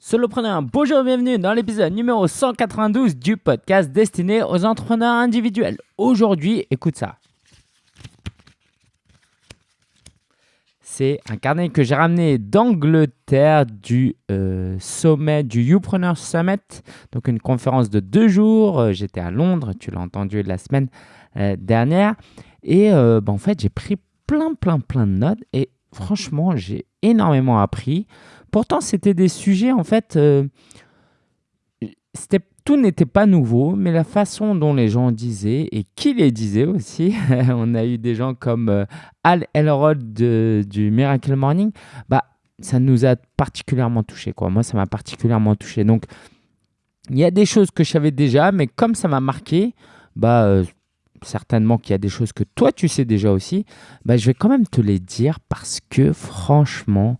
Solopreneur, bonjour et bienvenue dans l'épisode numéro 192 du podcast destiné aux entrepreneurs individuels. Aujourd'hui, écoute ça. C'est un carnet que j'ai ramené d'Angleterre du euh, sommet du Youpreneur Summit, donc une conférence de deux jours. Euh, j'étais à Londres, tu l'as entendu la semaine euh, dernière. Et bah, en fait, j'ai pris plein, plein, plein de notes et franchement, j'ai énormément appris. Pourtant, c'était des sujets, en fait, euh, tout n'était pas nouveau, mais la façon dont les gens disaient et qui les disaient aussi, on a eu des gens comme euh, Al Elrod du Miracle Morning, bah, ça nous a particulièrement touché. Moi, ça m'a particulièrement touché. Donc, il y a des choses que je savais déjà, mais comme ça m'a marqué, bah, euh, certainement qu'il y a des choses que toi, tu sais déjà aussi, bah, je vais quand même te les dire parce que franchement,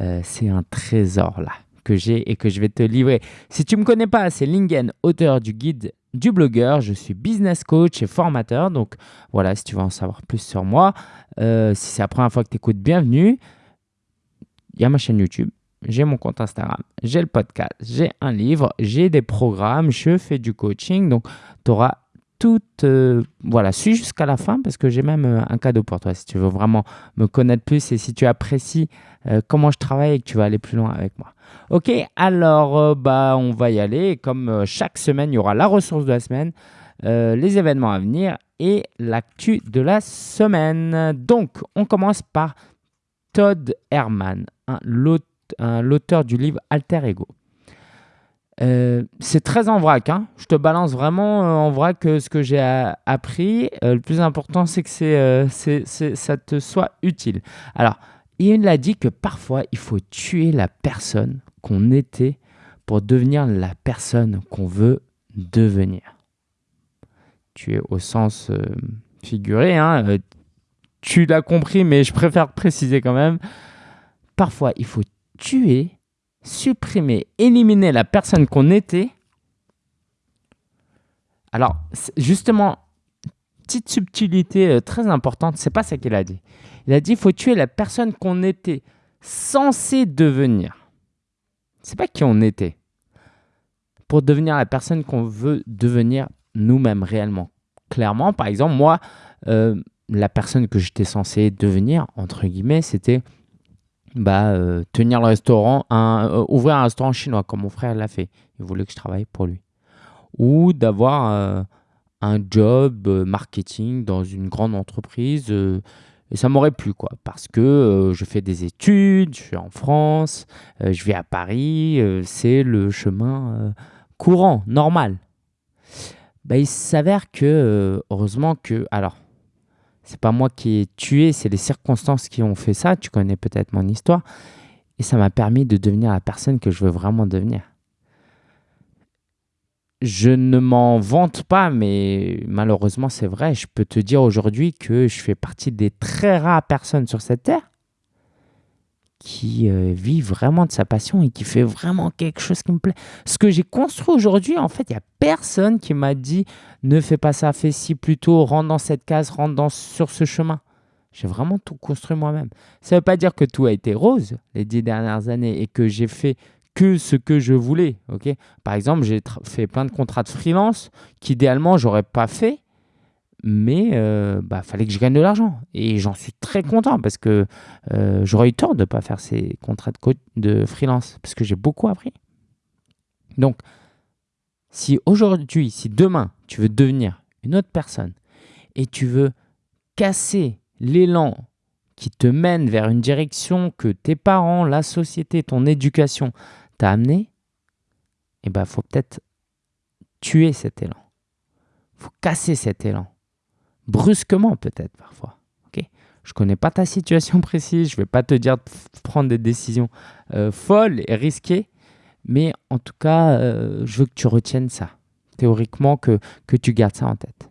euh, c'est un trésor là que j'ai et que je vais te livrer. Si tu ne me connais pas, c'est Lingen, auteur du guide du blogueur. Je suis business coach et formateur. Donc voilà, si tu veux en savoir plus sur moi, euh, si c'est la première fois que tu écoutes, bienvenue. Il y a ma chaîne YouTube, j'ai mon compte Instagram, j'ai le podcast, j'ai un livre, j'ai des programmes, je fais du coaching. Donc tu auras tout, euh, voilà, suis jusqu'à la fin parce que j'ai même un cadeau pour toi si tu veux vraiment me connaître plus et si tu apprécies euh, comment je travaille et que tu vas aller plus loin avec moi. Ok, alors euh, bah, on va y aller. Comme euh, chaque semaine, il y aura la ressource de la semaine, les événements à venir et l'actu de la semaine. Donc, on commence par Todd Herman, l'auteur du livre Alter Ego. C'est très en vrac. Hein. Je te balance vraiment en vrac ce que j'ai appris. le plus important, c'est que ça te soit utile. Alors, il a dit que parfois, il faut tuer la personne qu'on était pour devenir la personne qu'on veut devenir. Tuer au sens euh, figuré, hein, euh, tu l'as compris, mais je préfère préciser quand même. Parfois, il faut tuer, supprimer, éliminer la personne qu'on était. Alors, justement, petite subtilité euh, très importante, c'est pas ça qu'il a dit. Il a dit il faut tuer la personne qu'on était censé devenir. C'est pas qui on était. Pour devenir la personne qu'on veut devenir nous-mêmes réellement. Clairement, par exemple, moi, euh, la personne que j'étais censé devenir, entre guillemets, c'était bah, euh, tenir le restaurant, un, ouvrir un restaurant chinois, comme mon frère l'a fait. Il voulait que je travaille pour lui. Ou d'avoir un job euh, marketing dans une grande entreprise. Euh, ça m'aurait plu, quoi, parce que euh, je fais des études, je suis en France, je vis à Paris, c'est le chemin courant, normal. Bah, il s'avère que, heureusement que, alors, c'est pas moi qui ai tué, c'est les circonstances qui ont fait ça, tu connais peut-être mon histoire, et ça m'a permis de devenir la personne que je veux vraiment devenir. Je ne m'en vante pas, mais malheureusement c'est vrai. Je peux te dire aujourd'hui que je fais partie des très rares personnes sur cette terre qui euh, vit vraiment de sa passion et qui fait vraiment quelque chose qui me plaît. Ce que j'ai construit aujourd'hui, en fait, il n'y a personne qui m'a dit ne fais pas ça, fais ci plutôt, rentre dans cette case, rentre dans, sur ce chemin. J'ai vraiment tout construit moi-même. Ça ne veut pas dire que tout a été rose les dix dernières années et que j'ai fait que ce que je voulais. Par exemple, j'ai fait plein de contrats de freelance qu'idéalement, j'aurais pas fait, mais euh, bah, fallait que je gagne de l'argent. Et j'en suis très content parce que euh, j'aurais eu tort de ne pas faire ces contrats de, freelance parce que j'ai beaucoup appris. Donc, si aujourd'hui, si demain, tu veux devenir une autre personne et tu veux casser l'élan qui te mène vers une direction que tes parents, la société, ton éducation t'a amené, il eh ben, faut peut-être tuer cet élan. Faut casser cet élan. Brusquement peut-être parfois. ok je ne connais pas ta situation précise, je ne vais pas te dire de prendre des décisions euh, folles et risquées, mais en tout cas, euh, je veux que tu retiennes ça. Théoriquement, que, que tu gardes ça en tête.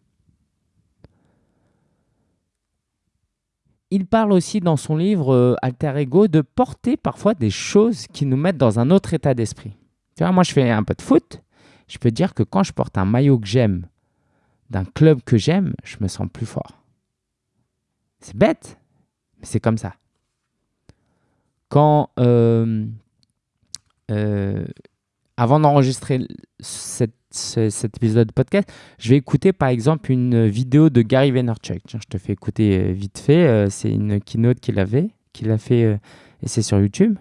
il parle aussi dans son livre euh, Alter Ego de porter parfois des choses qui nous mettent dans un autre état d'esprit. Tu vois, moi je fais un peu de foot, je peux dire que quand je porte un maillot que j'aime, d'un club que j'aime, je me sens plus fort. C'est bête, mais c'est comme ça. Quand euh, euh, avant d'enregistrer cet, cet épisode de podcast, je vais écouter par exemple une vidéo de Gary Vaynerchuk. Tiens, je te fais écouter euh, vite fait. c'est une keynote qu'il avait, qu'il a fait, et c'est sur YouTube.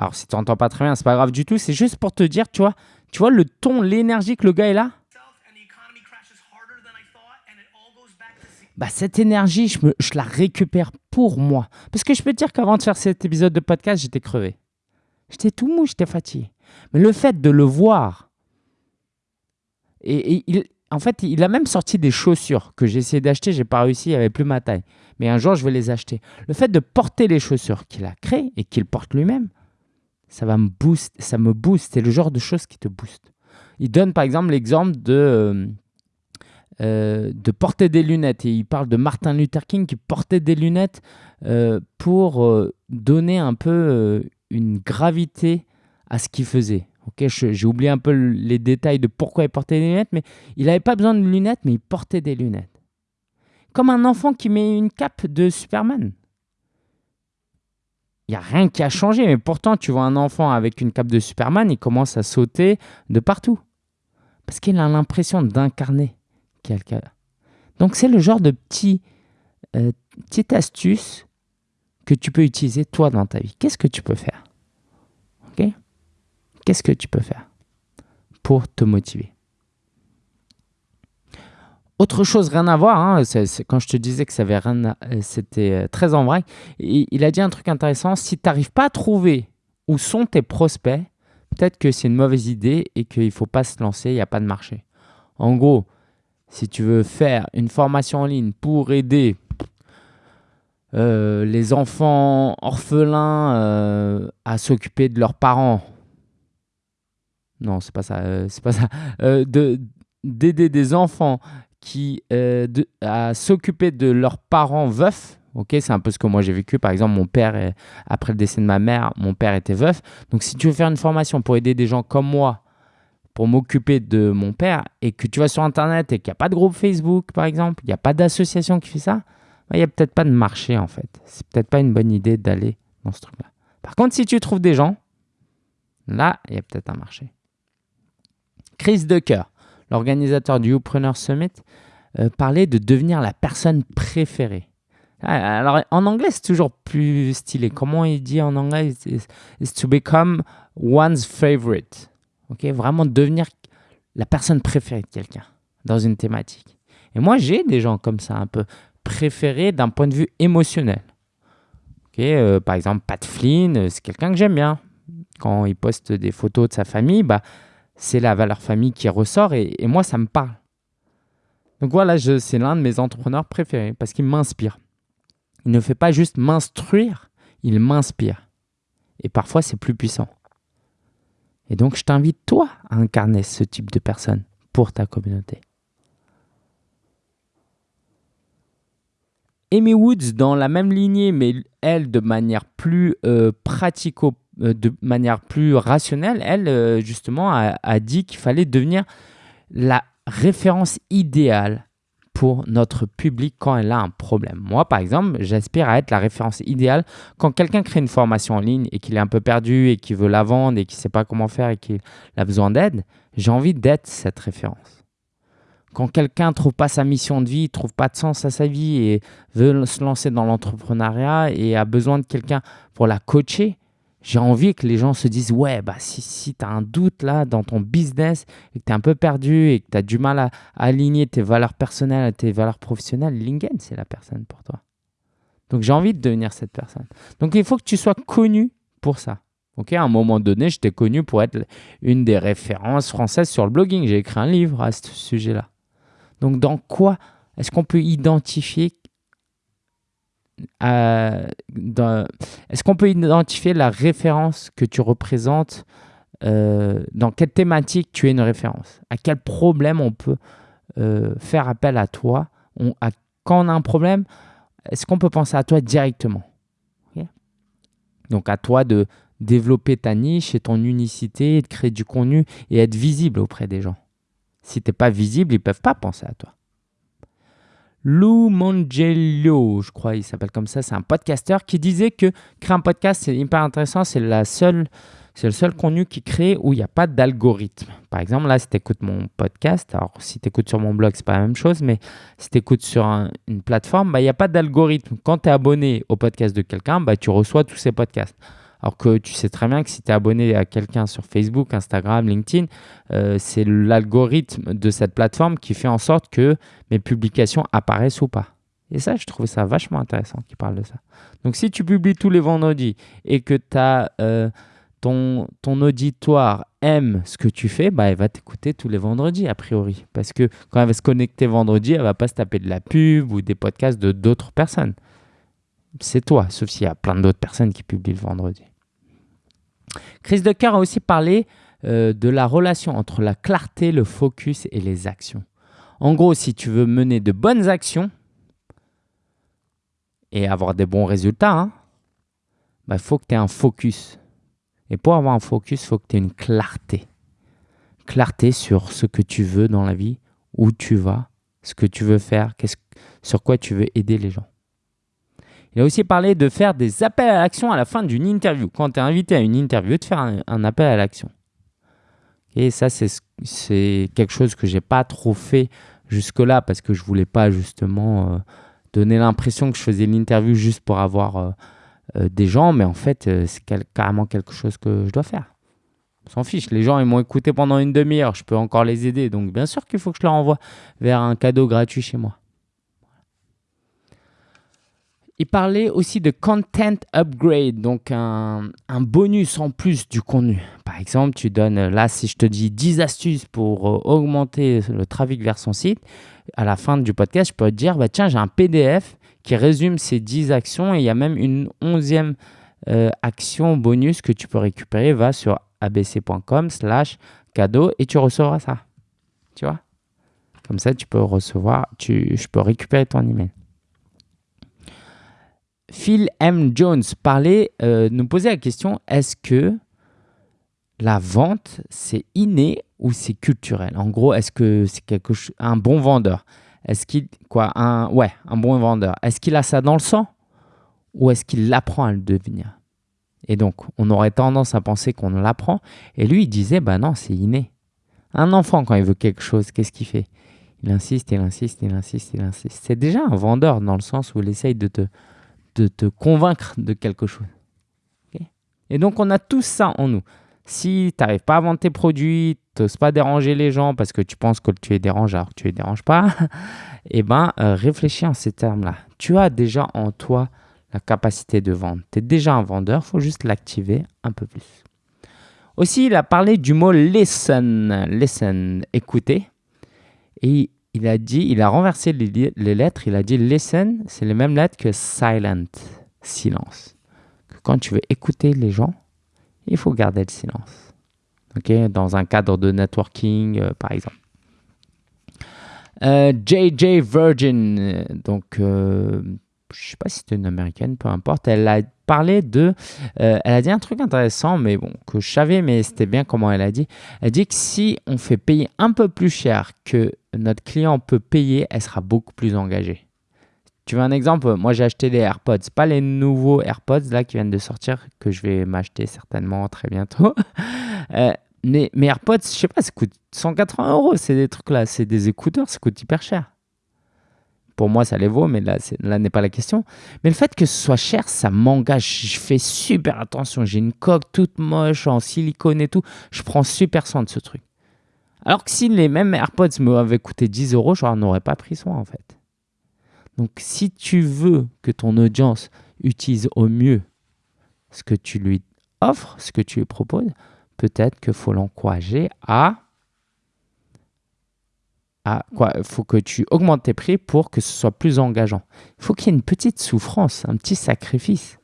Alors, si tu n'entends pas très bien, c'est pas grave du tout. C'est juste pour te dire, tu vois, tu vois le ton, l'énergie que le gars est là? Bah, cette énergie, je, me, je la récupère pour moi. Parce que je peux te dire qu'avant de faire cet épisode de podcast, j'étais crevé. J'étais tout mou, j'étais fatigué. Mais le fait de le voir, et, et il, en fait, il a même sorti des chaussures que j'ai essayé d'acheter, j'ai pas réussi, il n'y avait plus ma taille. Mais un jour, je vais les acheter. Le fait de porter les chaussures qu'il a créées et qu'il porte lui-même, ça va me boost, ça me booste. C'est le genre de choses qui te booste. Il donne par exemple l'exemple de, euh, euh, de porter des lunettes. Et il parle de Martin Luther King qui portait des lunettes euh, pour donner un peu une gravité à ce qu'il faisait. Ok, j'ai oublié un peu le- les détails de pourquoi il portait des lunettes, mais il n'avait pas besoin de lunettes, mais il portait des lunettes. Comme un enfant qui met une cape de Superman. Il n'y a rien qui a changé, mais pourtant, tu vois un enfant avec une cape de Superman, il commence à sauter de partout. Parce qu'il a l'impression d'incarner quelqu'un. Donc, c'est le genre de petit, euh, petite astuce que tu peux utiliser toi dans ta vie. Qu'est-ce que tu peux faire? Ok? Qu'est-ce que tu peux faire pour te motiver? Autre chose, rien à voir, hein, quand je te disais que ça avait rien euh, c'était euh, très en vrai, il, a dit un truc intéressant, si tu n'arrives pas à trouver où sont tes prospects, peut-être que c'est une mauvaise idée et qu'il ne faut pas se lancer, il n'y a pas de marché. En gros, si tu veux faire une formation en ligne pour aider euh, les enfants orphelins à s'occuper de leurs parents, non, c'est pas ça, c'est pas ça, de d'aider des enfants qui euh, de- à s'occuper de leurs parents veufs. Ok, c'est un peu ce que moi j'ai vécu. Par exemple, mon père, après le décès de ma mère, mon père était veuf. Donc, si tu veux faire une formation pour aider des gens comme moi, pour m'occuper de mon père, et que tu vas sur Internet et qu'il n'y a pas de groupe Facebook, par exemple, il n'y a pas d'association qui fait ça, bah, il n'y a peut-être pas de marché en fait. C'est peut-être pas une bonne idée d'aller dans ce truc-là. Par contre, si tu trouves des gens, là, il y a peut-être un marché. Chris Decker, l'organisateur du Youpreneur Summit, euh, parlait de devenir la personne préférée. Ah, Alors, en anglais, c'est toujours plus stylé. Comment il dit en anglais? It's, to become one's favorite. Ok, Vraiment devenir la personne préférée de quelqu'un dans une thématique. Et moi, j'ai des gens comme ça, un peu préférés d'un point de vue émotionnel. Ok, euh, par exemple, Pat Flynn, euh, c'est quelqu'un que j'aime bien. Quand il poste des photos de sa famille, bah, c'est la valeur famille qui ressort et, moi, ça me parle. Donc voilà, c'est l'un de mes entrepreneurs préférés parce qu'il m'inspire. Il ne fait pas juste m'instruire, il m'inspire. Et parfois, c'est plus puissant. Et donc, je t'invite, toi, à incarner ce type de personne pour ta communauté. Amy Woods, dans la même lignée, mais elle, de manière plus euh, pratico, euh, de manière plus rationnelle, elle, euh, justement, a, a dit qu'il fallait devenir la référence idéale pour notre public quand elle a un problème. Moi, par exemple, j'aspire à être la référence idéale quand quelqu'un crée une formation en ligne et qu'il est un peu perdu et qu'il veut la vendre et qu'il ne sait pas comment faire et qu'il a besoin d'aide. J'ai envie d'être cette référence. Quand quelqu'un ne trouve pas sa mission de vie, ne trouve pas de sens à sa vie et veut se lancer dans l'entrepreneuriat et a besoin de quelqu'un pour la coacher, j'ai envie que les gens se disent Ouais, bah, si, si tu as un doute là dans ton business et que tu es un peu perdu et que tu as du mal à, à aligner tes valeurs personnelles à tes valeurs professionnelles, Lingen, c'est la personne pour toi. Donc j'ai envie de devenir cette personne. Donc il faut que tu sois connu pour ça. Ok, à un moment donné, j'étais connu pour être une des références françaises sur le blogging. J'ai écrit un livre à ce sujet-là. Donc, dans quoi est-ce qu'on peut identifier est-ce qu'on peut identifier la référence que tu représentes euh, Dans quelle thématique tu es une référence? À quel problème on peut euh, faire appel à toi? Quand on a un problème, est-ce qu'on peut penser à toi directement? Donc, à toi de développer ta niche et ton unicité, de créer du contenu et être visible auprès des gens. Si tu n'es pas visible, ils ne peuvent pas penser à toi. Lou Mangello, je crois, il s'appelle comme ça, c'est un podcasteur qui disait que créer un podcast, c'est hyper intéressant, c'est la seule, c'est le seul contenu qui crée où il n'y a pas d'algorithme. Par exemple, là, si tu écoutes mon podcast, alors si tu écoutes sur mon blog, c'est pas la même chose, mais si tu écoutes sur une plateforme, bah, il n'y a pas d'algorithme. Quand tu es abonné au podcast de quelqu'un, bah, tu reçois tous ces podcasts. Alors que tu sais très bien que si tu es abonné à quelqu'un sur Facebook, Instagram, LinkedIn, euh, c'est l'algorithme de cette plateforme qui fait en sorte que mes publications apparaissent ou pas. Et ça, je trouve ça vachement intéressant qu'il parle de ça. Donc si tu publies tous les vendredis et que as, euh, ton, ton auditoire aime ce que tu fais, bah, elle va t'écouter tous les vendredis, a priori. Parce que quand elle va se connecter vendredi, elle va pas se taper de la pub ou des podcasts de d'autres personnes. C'est toi, sauf s'il y a plein d'autres personnes qui publient le vendredi. Chris Decker a aussi parlé euh, de la relation entre la clarté, le focus et les actions. En gros, si tu veux mener de bonnes actions et avoir des bons résultats, il hein, bah, faut que tu aies un focus. Et pour avoir un focus, il faut que tu aies une clarté. Clarté sur ce que tu veux dans la vie, où tu vas, ce que tu veux faire, sur quoi tu veux aider les gens. Il a aussi parlé de faire des appels à l'action à la fin d'une interview. Quand tu es invité à une interview, de faire un, appel à l'action. Et ça, c'est quelque chose que j'ai pas trop fait jusque-là parce que je voulais pas justement euh, donner l'impression que je faisais l'interview juste pour avoir euh, euh, des gens. Mais en fait, c'est carrément quelque chose que je dois faire. On s'en fiche. Les gens, ils m'ont écouté pendant une demi-heure. Je peux encore les aider. Donc, bien sûr qu'il faut que je leur envoie vers un cadeau gratuit chez moi. Il parlait aussi de content upgrade, donc un, bonus en plus du contenu. Par exemple, tu donnes, là, si je te dis 10 astuces pour euh, augmenter le trafic vers son site, à la fin du podcast, je peux te dire, bah, tiens, j'ai un PDF qui résume ces 10 actions et il y a même une onzième euh, action bonus que tu peux récupérer. Va sur abc.com slash cadeau et tu recevras ça. Tu vois? Comme ça, tu peux recevoir, tu, je peux récupérer ton email. Phil M. Jones parlait, euh, nous posait la question est-ce que la vente, c'est inné ou c'est culturel? En gros, est-ce que c'est quelque chose, un bon vendeur? Est-ce qu'il quoi ouais, un bon vendeur Est-ce qu'il a ça dans le sang ou est-ce qu'il l'apprend à le devenir? Et donc, on aurait tendance à penser qu'on l'apprend. Et lui, il disait bah non, c'est inné. Un enfant, quand il veut quelque chose, qu'est-ce qu'il fait? Il insiste, il insiste, il insiste, il insiste. C'est déjà un vendeur dans le sens où il essaye de te de te convaincre de quelque chose. et donc, on a tout ça en nous. Si tu n'arrives pas à vendre tes produits, tu n'oses pas déranger les gens parce que tu penses que tu es dérange alors que tu ne les déranges pas, eh ben, euh, réfléchis en ces termes-là. Tu as déjà en toi la capacité de vendre. Tu es déjà un vendeur, il faut juste l'activer un peu plus. Aussi, il a parlé du mot listen, listen, écouter. Et il a dit, il a renversé les, lettres, il a dit listen, c'est les mêmes lettres que silent, silence. quand tu veux écouter les gens, il faut garder le silence. Ok, dans un cadre de networking, euh, par exemple. JJ euh, Virgin, euh, donc je je sais pas si c'est une américaine, peu importe. Elle a de, elle a dit un truc intéressant, mais bon que je savais, mais c'était bien comment elle a dit. Elle dit que si on fait payer un peu plus cher que notre client peut payer, elle sera beaucoup plus engagée. Tu veux un exemple? Moi, j'ai acheté des AirPods. Pas les nouveaux AirPods là qui viennent de sortir, que je vais m'acheter certainement très bientôt. euh, mais mes AirPods, je sais pas, ça coûte 180 euros. C'est des trucs là, c'est des écouteurs, ça coûte hyper cher. Pour moi, ça les vaut, mais là, là n'est pas la question. Mais le fait que ce soit cher, ça m'engage. Je fais super attention. J'ai une coque toute moche en silicone et tout. Je prends super soin de ce truc. Alors que si les mêmes AirPods m'avaient coûté 10 euros, je n'en aurais pas pris soin en fait. Donc si tu veux que ton audience utilise au mieux ce que tu lui offres, ce que tu lui proposes, peut-être qu'il faut l'encourager à... à quoi Il faut que tu augmentes tes prix pour que ce soit plus engageant. Il faut qu'il y ait une petite souffrance, un petit sacrifice.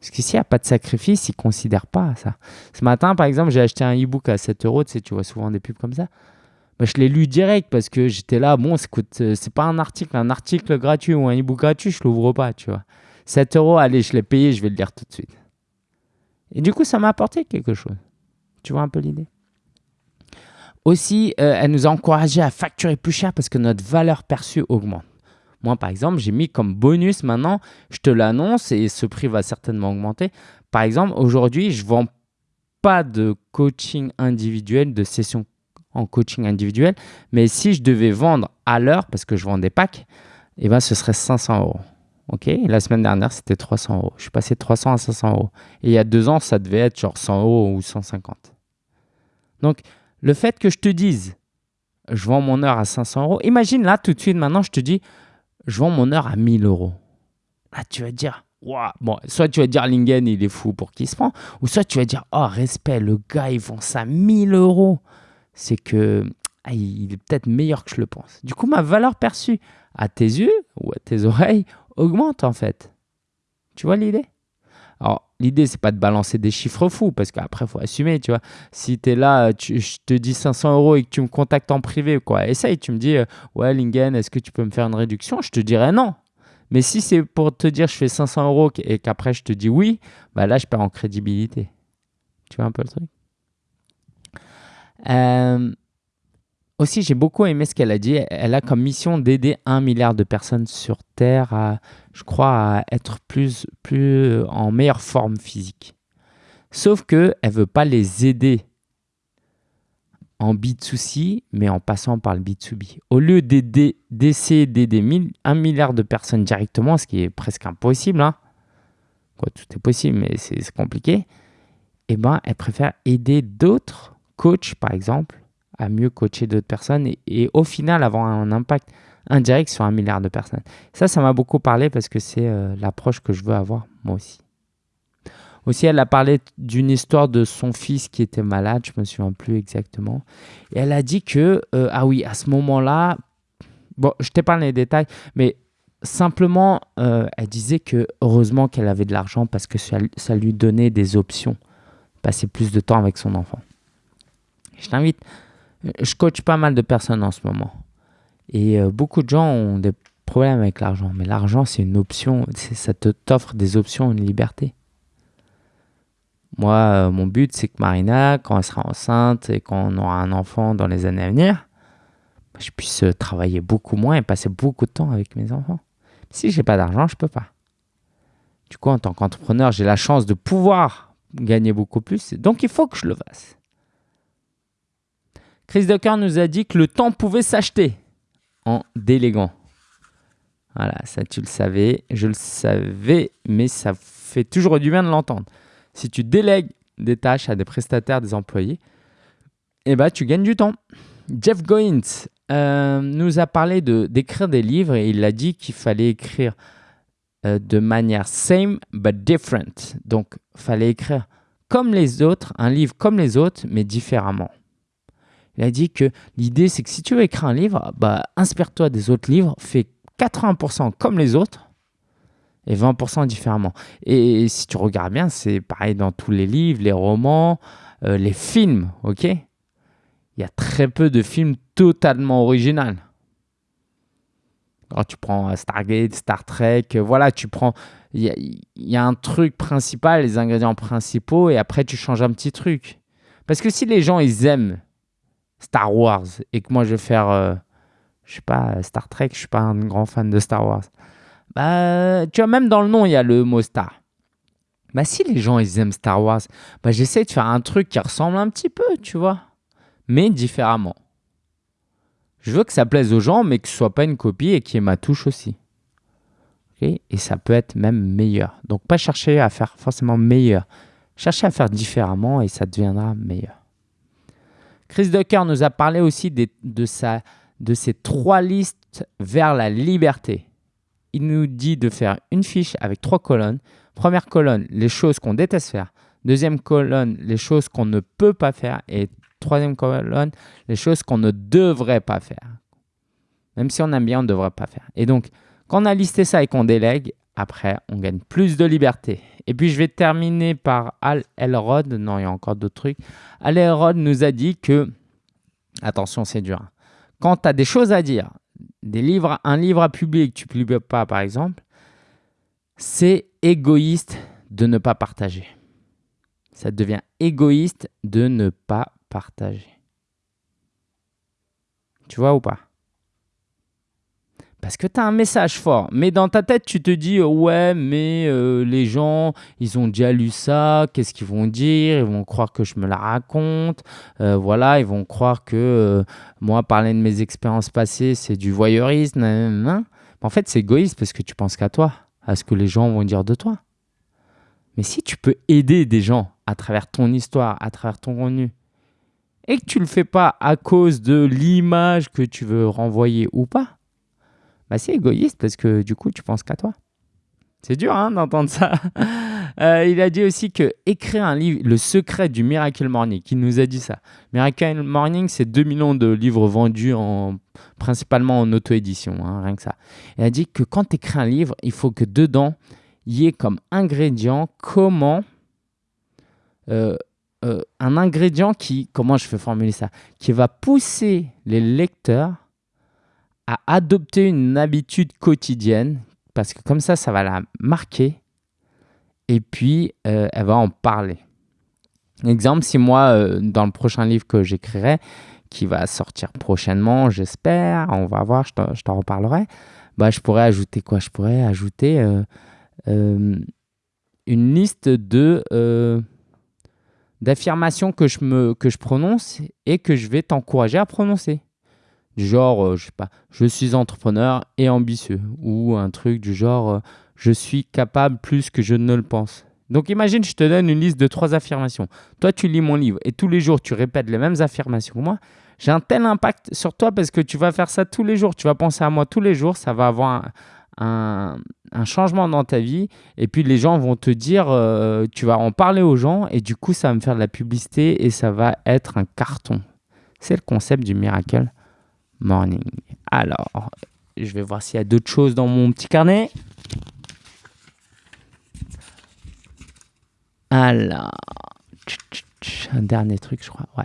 Parce que s'il n'y a pas de sacrifice, ils ne considèrent pas ça. Ce matin, par exemple, j'ai acheté un e-book à 7 euros. Tu tu vois souvent des pubs comme ça. Bah, je l'ai lu direct parce que j'étais là. Bon, euh, c'est pas un article. Un article gratuit ou un e-book gratuit, je l'ouvre pas, tu vois. 7 euros, allez, je l'ai payé, je vais le lire tout de suite. Et du coup, ça m'a apporté quelque chose. Tu vois un peu l'idée? Aussi, euh, elle nous a encouragé à facturer plus cher parce que notre valeur perçue augmente. Moi, par exemple, j'ai mis comme bonus maintenant, je te l'annonce et ce prix va certainement augmenter. Par exemple, aujourd'hui, je ne vends pas de coaching individuel, de session en coaching individuel, mais si je devais vendre à l'heure, parce que je vends des packs, eh ben, ce serait 500 euros. Ok, la semaine dernière, c'était 300 euros. Je suis passé de 300 à 500 euros. Et il y a deux ans, ça devait être genre 100 euros ou 150. Donc, le fait que je te dise, je vends mon heure à 500 euros, imagine là, tout de suite, maintenant, je te dis, je vends mon heure à 1000 euros. Là, tu vas dire, Bon, soit tu vas dire Lingen, il est fou pour qui se prend, ou soit tu vas dire, oh, respect, le gars, il vend ça 1000 euros. C'est que il est peut-être meilleur que je le pense. Du coup, ma valeur perçue à tes yeux ou à tes oreilles augmente en fait. Tu vois l'idée? Alors, l'idée, c'est pas de balancer des chiffres fous parce qu'après, il faut assumer, tu vois. Si tu es là, je te dis 500 euros et que tu me contactes en privé, quoi, essaye, tu me dis, euh, ouais, Lingen, est-ce que tu peux me faire une réduction? Je te dirais non. Mais si c'est pour te dire je fais 500 euros et qu'après je te dis oui, bah là je perds en crédibilité. Tu vois un peu le truc? Euh, Aussi, j'ai beaucoup aimé ce qu'elle a dit. Elle a comme mission d'aider un milliard de personnes sur Terre à, je crois, à être plus, plus en meilleure forme physique. Sauf qu'elle ne veut pas les aider en B2C, mais en passant par le B2B. Au lieu d'essayer d'aider un milliard de personnes directement, ce qui est presque impossible, hein, tout est possible, mais c'est compliqué, eh ben, elle préfère aider d'autres coachs, par exemple, à mieux coacher d'autres personnes et, au final avoir un impact indirect sur un milliard de personnes. Ça, ça m'a beaucoup parlé parce que c'est euh, l'approche que je veux avoir moi aussi. Aussi, elle a parlé d'une histoire de son fils qui était malade, je ne me souviens plus exactement. Et elle a dit que, euh, ah oui, à ce moment-là, bon, je t'ai parlé des détails, mais simplement, euh, elle disait que heureusement qu'elle avait de l'argent parce que ça, lui donnait des options, passer plus de temps avec son enfant. Je t'invite, je coach pas mal de personnes en ce moment. Et euh, beaucoup de gens ont des problèmes avec l'argent, mais l'argent, c'est une option, ça t'offre des options, une liberté. Moi, euh, mon but, c'est que Marina, quand elle sera enceinte et qu'on aura un enfant dans les années à venir, bah, je puisse euh, travailler beaucoup moins et passer beaucoup de temps avec mes enfants. Si j'ai pas d'argent, je peux pas. Du coup, en tant qu'entrepreneur, j'ai la chance de pouvoir gagner beaucoup plus. Donc, il faut que je le fasse. Chris Ducker nous a dit que le temps pouvait s'acheter en déléguant. Voilà, ça tu le savais, je le savais, mais ça fait toujours du bien de l'entendre. Si tu délègues des tâches à des prestataires, des employés, eh ben, tu gagnes du temps. Jeff Goins euh, nous a parlé d'écrire des livres et il a dit qu'il fallait écrire euh, de manière same but different. Donc, il fallait écrire comme les autres, un livre comme les autres, mais différemment. Il a dit que l'idée, c'est que si tu veux écrire un livre, bah, inspire-toi des autres livres, fais 80% comme les autres et 20% différemment. Et si tu regardes bien, c'est pareil dans tous les livres, les romans, euh, les films, ok? Il y a très peu de films totalement originaux. Quand tu prends euh, Stargate, Star Trek, euh, voilà, tu prends. Il y, a un truc principal, les ingrédients principaux, et après tu changes un petit truc. Parce que si les gens ils aiment Star Wars et que moi je vais faire, je sais pas, Star Trek, je suis pas un grand fan de Star Wars. Bah, tu vois, même dans le nom, il y a le mot star. Bah, si les gens, ils aiment Star Wars, bah, j'essaie de faire un truc qui ressemble un petit peu, tu vois, mais différemment. Je veux que ça plaise aux gens, mais que ce soit pas une copie et qu'il y ait ma touche aussi. et ça peut être même meilleur. Donc, pas chercher à faire forcément meilleur. Chercher à faire différemment et ça deviendra meilleur. Chris Ducker nous a parlé aussi de, de ces trois listes vers la liberté il nous dit de faire une fiche avec trois colonnes. Première colonne, les choses qu'on déteste faire. Deuxième colonne, les choses qu'on ne peut pas faire. Et troisième colonne, les choses qu'on ne devrait pas faire. Même si on aime bien, on ne devrait pas faire. Et donc, quand on a listé ça et qu'on délègue, après, on gagne plus de liberté. Et puis, je vais terminer par Al Elrod. Non, il y a encore d'autres trucs. Al Elrod nous a dit que, attention, c'est dur. Hein. Quand tu as des choses à dire, des livres, un livre à publier que tu ne publies pas, par exemple, c'est égoïste de ne pas partager. Ça devient égoïste de ne pas partager. Tu vois ou pas? Parce que tu as un message fort. Mais dans ta tête, tu te dis, ouais, mais euh, les gens, ils ont déjà lu ça, qu'est-ce qu'ils vont dire? Ils vont croire que je me la raconte. Euh, voilà, ils vont croire que euh, moi, parler de mes expériences passées, c'est du voyeurisme. En fait, c'est égoïste parce que tu penses qu'à toi, à ce que les gens vont dire de toi. Mais si tu peux aider des gens à travers ton histoire, à travers ton contenu, et que tu ne le fais pas à cause de l'image que tu veux renvoyer ou pas, bah, c'est égoïste parce que du coup, tu penses qu'à toi. C'est dur hein, d'entendre ça. Euh, il a dit aussi que écrire un livre, Le secret du Miracle Morning, il nous a dit ça. Miracle Morning, c'est 2 millions de livres vendus en, principalement en auto-édition, hein, rien que ça. Il a dit que quand tu écris un livre, il faut que dedans, il y ait comme ingrédient comment. Euh, euh, un ingrédient qui, comment je fais formuler ça, qui va pousser les lecteurs à adopter une habitude quotidienne, parce que comme ça, ça va la marquer, et puis euh, elle va en parler. Exemple, si moi, euh, dans le prochain livre que j'écrirai, qui va sortir prochainement, j'espère, on va voir, je t'en reparlerai, bah, je pourrais ajouter quoi? Je pourrais ajouter euh, une liste de d'affirmations que que je prononce et que je vais t'encourager à prononcer du genre, euh, je sais pas, je suis entrepreneur et ambitieux, ou un truc du genre, euh, je suis capable plus que je ne le pense. Donc imagine, je te donne une liste de trois affirmations. Toi, tu lis mon livre et tous les jours, tu répètes les mêmes affirmations que moi. J'ai un tel impact sur toi parce que tu vas faire ça tous les jours. Tu vas penser à moi tous les jours. Ça va avoir un, changement dans ta vie. Et puis les gens vont te dire, euh, tu vas en parler aux gens et du coup, ça va me faire de la publicité et ça va être un carton. C'est le concept du miracle morning. Alors, je vais voir s'il y a d'autres choses dans mon petit carnet. Alors, un dernier truc, je crois. Ouais.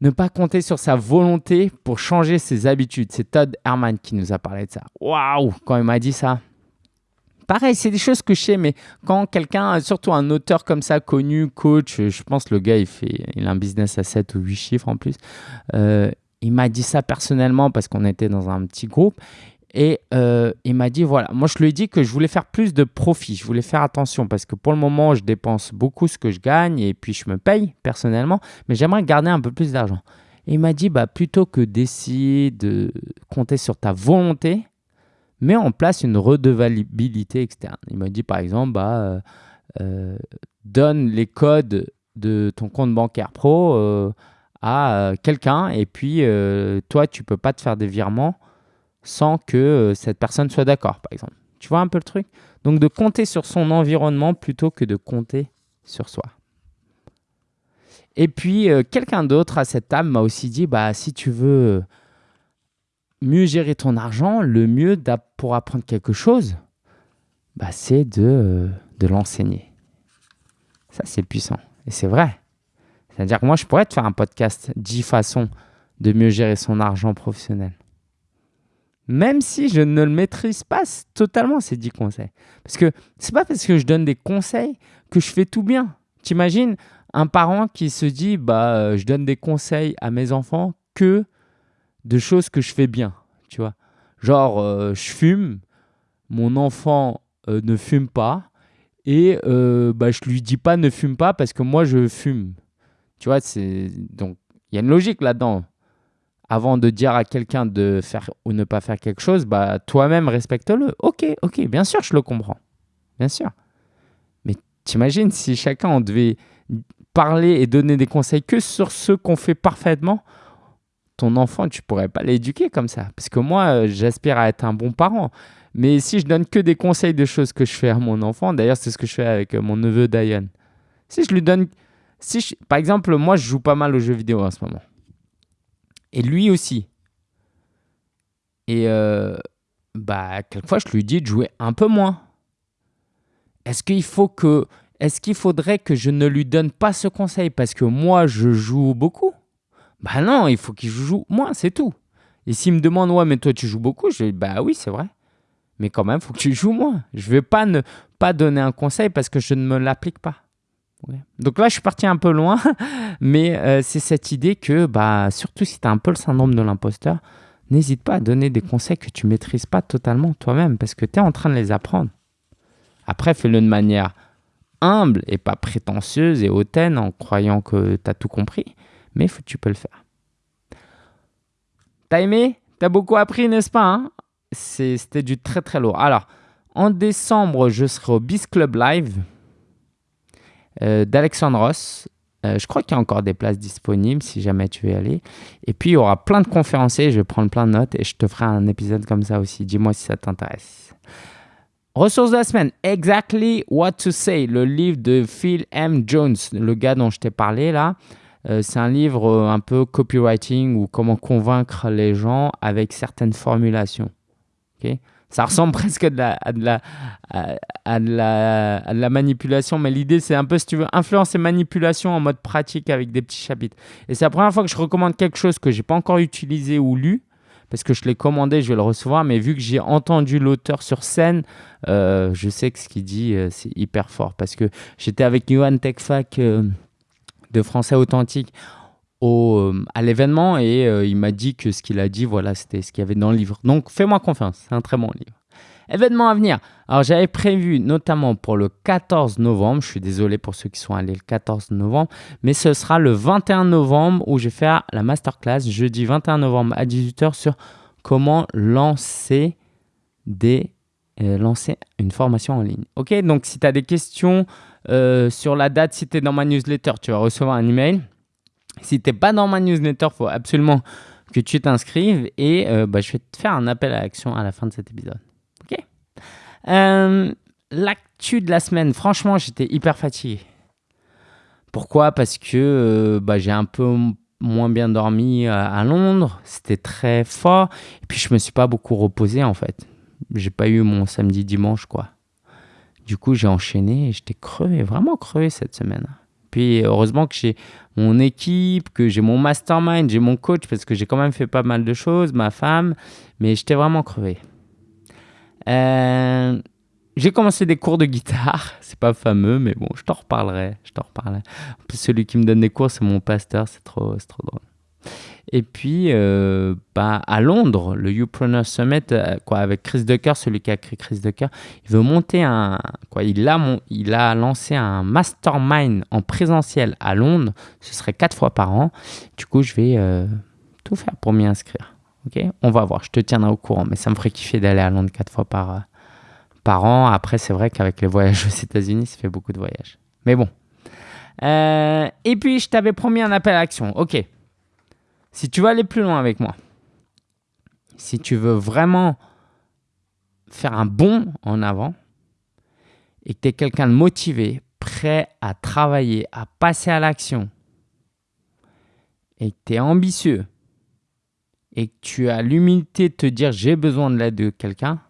Ne pas compter sur sa volonté pour changer ses habitudes. C'est Todd Herman qui nous a parlé de ça. Waouh, quand il m'a dit ça. Pareil, c'est des choses que je sais, mais quand quelqu'un, surtout un auteur comme ça, connu, coach, je pense le gars, il, fait, il a un business à 7 ou 8 chiffres en plus, euh, il m'a dit ça personnellement parce qu'on était dans un petit groupe. Et euh, il m'a dit, voilà, moi je lui ai dit que je voulais faire plus de profit, je voulais faire attention parce que pour le moment, je dépense beaucoup ce que je gagne et puis je me paye personnellement, mais j'aimerais garder un peu plus d'argent. Et il m'a dit, bah, plutôt que d'essayer de compter sur ta volonté, mets en place une redevabilité externe. Il m'a dit, par exemple, bah, euh, euh, donne les codes de ton compte bancaire pro à euh, quelqu'un et puis euh, toi, tu peux pas te faire des virements sans que euh, cette personne soit d'accord, par exemple. Tu vois un peu le truc? Donc de compter sur son environnement plutôt que de compter sur soi. Et puis quelqu'un d'autre à cette table m'a aussi dit, bah, si tu veux mieux gérer ton argent, le mieux pour apprendre quelque chose, bah, c'est de, de l'enseigner. Ça, c'est puissant. Et c'est vrai. C'est-à-dire que moi, je pourrais te faire un podcast 10 façons de mieux gérer son argent professionnel. Même si je ne le maîtrise pas totalement, ces 10 conseils. Parce que c'est pas parce que je donne des conseils que je fais tout bien. T'imagines un parent qui se dit bah euh, je donne des conseils à mes enfants que de choses que je fais bien, tu vois. Genre euh, je fume, mon enfant euh, ne fume pas et bah, je lui dis pas ne fume pas parce que moi je fume. Tu vois, c'est donc il y a une logique là-dedans. Avant de dire à quelqu'un de faire ou ne pas faire quelque chose, bah toi-même respecte-le. Ok, ok, bien sûr, je le comprends, bien sûr. Mais t'imagines si chacun devait parler et donner des conseils que sur ce qu'on fait parfaitement, ton enfant, tu pourrais pas l'éduquer comme ça. Parce que moi, j'aspire à être un bon parent. Mais si je donne que des conseils de choses que je fais à mon enfant, d'ailleurs, c'est ce que je fais avec mon neveu Diane. Si je lui donne si par exemple, moi, je joue pas mal aux jeux vidéo en ce moment. Et lui aussi. Et euh, bah, quelquefois, je lui dis de jouer un peu moins. Est-ce qu'il faut que, est-ce qu'il faudrait que je ne lui donne pas ce conseil parce que moi, je joue beaucoup? Bah non, il faut qu'il joue moins, c'est tout. Et s'il me demande, ouais, mais toi, tu joues beaucoup, je dis, bah oui, c'est vrai. Mais quand même, il faut que tu joues moins. Je ne vais pas ne pas donner un conseil parce que je ne me l'applique pas. Donc là, je suis parti un peu loin, mais euh, c'est cette idée que, bah, surtout si tu as un peu le syndrome de l'imposteur, n'hésite pas à donner des conseils que tu maîtrises pas totalement toi-même parce que tu es en train de les apprendre. Après, fais-le de manière humble et pas prétentieuse et hautaine en croyant que tu as tout compris, mais tu peux le faire. T'as aimé? T'as beaucoup appris, n'est-ce pas hein? C'était du très très lourd. Alors, en décembre, je serai au Beast Club Live euh, d'Alexandre Ross. Euh, je crois qu'il y a encore des places disponibles si jamais tu veux y aller. Et puis, il y aura plein de conférenciers. Je vais prendre plein de notes et je te ferai un épisode comme ça aussi. Dis-moi si ça t'intéresse. Ressources de la semaine. Exactly What to Say, le livre de Phil M. Jones, le gars dont je t'ai parlé là. Euh, c'est un livre euh, un peu copywriting ou comment convaincre les gens avec certaines formulations. ok? Ça ressemble presque à de la, à de la, à, la, manipulation, mais l'idée c'est un peu, si tu veux, influence et manipulation en mode pratique avec des petits chapitres. Et c'est la première fois que je recommande quelque chose que je n'ai pas encore utilisé ou lu, parce que je l'ai commandé, je vais le recevoir, mais vu que j'ai entendu l'auteur sur scène, euh, je sais que ce qu'il dit, c'est hyper fort, parce que j'étais avec Johan Techfac de français authentique euh, à l'événement et euh, il m'a dit que ce qu'il a dit, voilà, c'était ce qu'il y avait dans le livre. Donc fais-moi confiance, c'est un très bon livre. Événement à venir. Alors j'avais prévu notamment pour le 14 novembre, je suis désolé pour ceux qui sont allés le 14 novembre, mais ce sera le 21 novembre où je vais faire la masterclass jeudi 21 novembre à 18h sur comment lancer des euh, lancer une formation en ligne. Ok, donc si tu as des questions sur la date, si tu es dans ma newsletter, tu vas recevoir un email. Si tu n'es pas dans ma newsletter, faut absolument que tu t'inscrives et euh, bah, je vais te faire un appel à l'action à la fin de cet épisode. Ok L'actu de la semaine, franchement, j'étais hyper fatigué. Pourquoi? Parce que bah, j'ai un peu moins bien dormi à Londres, c'était très fort, et puis je me suis pas beaucoup reposé en fait j'ai pas eu mon samedi dimanche quoi. Du coup, j'ai enchaîné et j'étais crevé, vraiment crevé cette semaine. Puis heureusement que j'ai mon équipe, que j'ai mon mastermind, j'ai mon coach parce que j'ai quand même fait pas mal de choses, ma femme, mais j'étais vraiment crevé. Euh, j'ai commencé des cours de guitare, c'est pas fameux, mais bon, je t'en reparlerai, je t'en reparlerai. celui qui me donne des cours, c'est mon pasteur, c'est trop, trop drôle. Et puis, euh, bah, à Londres, le Youpreneur Summit, euh, quoi, avec Chris Ducker, celui qui a créé Chris Ducker, il veut monter un. Quoi, il, a il a lancé un mastermind en présentiel à Londres. Ce serait quatre fois par an. Du coup, je vais euh, tout faire pour m'y inscrire. Ok? On va voir, je te tiendrai au courant. Mais ça me ferait kiffer d'aller à Londres quatre fois par, par an. Après, c'est vrai qu'avec les voyages aux États-Unis, ça fait beaucoup de voyages. Mais bon. et puis, je t'avais promis un appel à action. Ok. Si tu veux aller plus loin avec moi, si tu veux vraiment faire un bond en avant et que tu es quelqu'un de motivé, prêt à travailler, à passer à l'action, et que tu es ambitieux, et que tu as l'humilité de te dire j'ai besoin de l'aide de quelqu'un,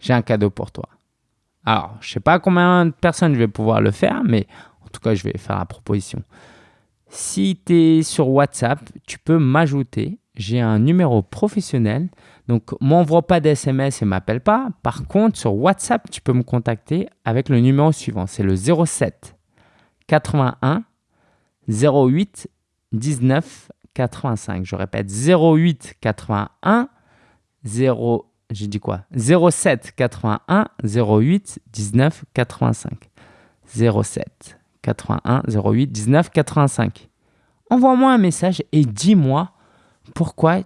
j'ai un cadeau pour toi. Alors, je ne sais pas combien de personnes je vais pouvoir le faire, mais en tout cas, je vais faire la proposition. Si tu es sur WhatsApp, tu peux m'ajouter. J'ai un numéro professionnel. Donc, m'envoie pas d'SMS et m'appelle pas. Par contre, sur WhatsApp, tu peux me contacter avec le numéro suivant. C'est le 07 81 08 19 85. Je répète 08 81 0 j'ai dit quoi? 07 81 08 19 85. 07 81 08 19 85. Envoie-moi un message et dis-moi pourquoi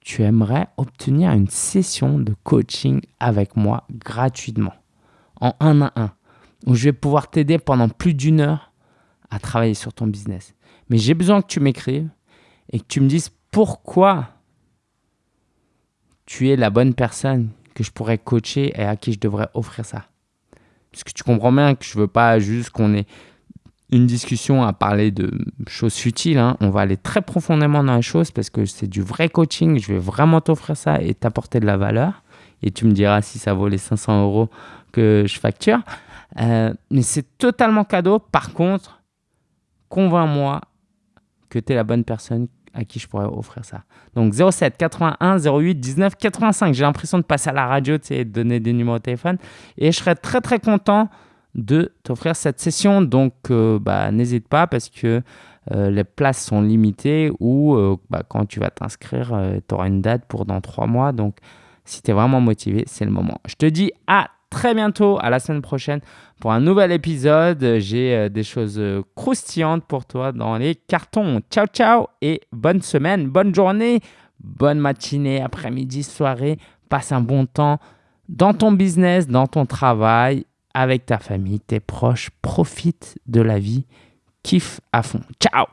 tu aimerais obtenir une session de coaching avec moi gratuitement, en un à un, où je vais pouvoir t'aider pendant plus d'une heure à travailler sur ton business. Mais j'ai besoin que tu m'écrives et que tu me dises pourquoi tu es la bonne personne que je pourrais coacher et à qui je devrais offrir ça. Parce que tu comprends bien que je ne veux pas juste qu'on ait une discussion à parler de choses futiles. Hein. On va aller très profondément dans les choses parce que c'est du vrai coaching. Je vais vraiment t'offrir ça et t'apporter de la valeur. Et tu me diras si ça vaut les 500 euros que je facture. Euh, mais c'est totalement cadeau. Par contre, convainc-moi que tu es la bonne personne à qui je pourrais offrir ça. Donc 07 81 08 19 85. J'ai l'impression de passer à la radio, et de donner des numéros de téléphone. Et je serais très très content de t'offrir cette session. Donc, euh, bah, n'hésite pas parce que euh, les places sont limitées ou euh, bah, quand tu vas t'inscrire, tu auras une date pour dans trois mois. Donc, si tu es vraiment motivé, c'est le moment. Je te dis à très bientôt, à la semaine prochaine pour un nouvel épisode. J'ai des choses croustillantes pour toi dans les cartons. Ciao, ciao et bonne semaine, bonne journée, bonne matinée, après-midi, soirée. Passe un bon temps dans ton business, dans ton travail, avec ta famille, tes proches. Profite de la vie. Kiffe à fond. Ciao